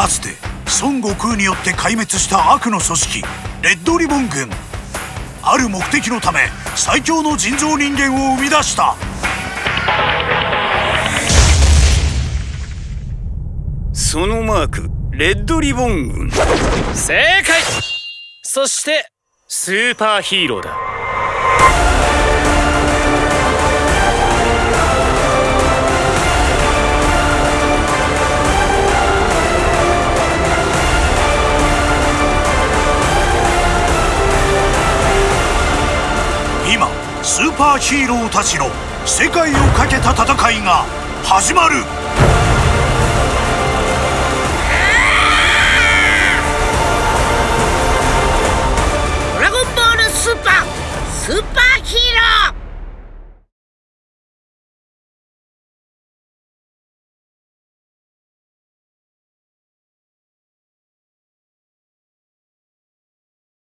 かつて孫悟空によって壊滅した悪の組織レッドリボン軍。ある目的のため最強の人造人間を生み出した。そのマークレッドリボン軍。正解！そしてスーパーヒーローだ。スーパーヒーローたちの世界をかけた戦いが始まる。ドラゴンボールスーパースーパーヒーロー